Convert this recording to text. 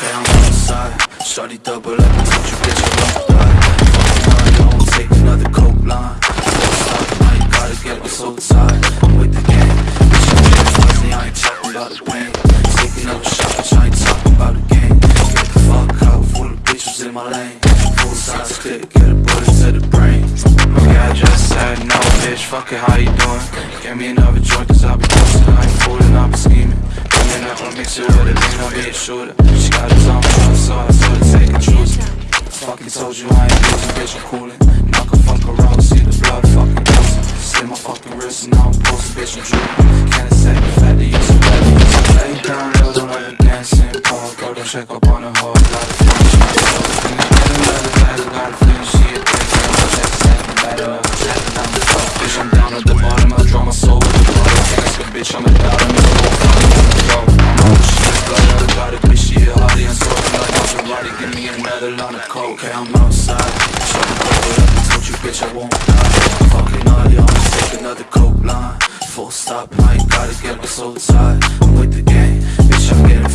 outside Shawty double up and told you bitch I won't die Fucking hard, I won't take another coke line. Full stop, now you gotta get me so tired I'm with the game, bitch I'm getting fuzzy I ain't talking about the pain Taking up shots, I ain't talking about the game. Get the fuck out, full of bitches in my lane. Full size clip, get a bullet to the brain. Okay, I just said no, bitch, fuck it, how you doing? Get me another joint, cause I be posting, I ain't fooling, I be scheming be a shooter She got a tongue, so I told her take and choose Fucking told you I ain't losing, bitch, I'm coolin' Knock a fuck around, see the blood fucking oozing Slit my fucking wrist and now I'm posting, bitch, I'm drooling Can't say the fact that you're so bad, you're so lay down low, don't let me dance in park Go don't check up on the hard, got a feeling she might go And I get another letter, got a feeling she a thing And I'm just saying, better, I'm chatting, I'm the fuck Bitch, I'm down at the bottom, I draw my soul with the blood Gangsta, bitch, I'm a dog, another line of coke I'm outside. Shawty double up and told you bitch I won't die. Fucking all I'ma take another coke line. Full stop, now you gotta get me so tired I'm with the game,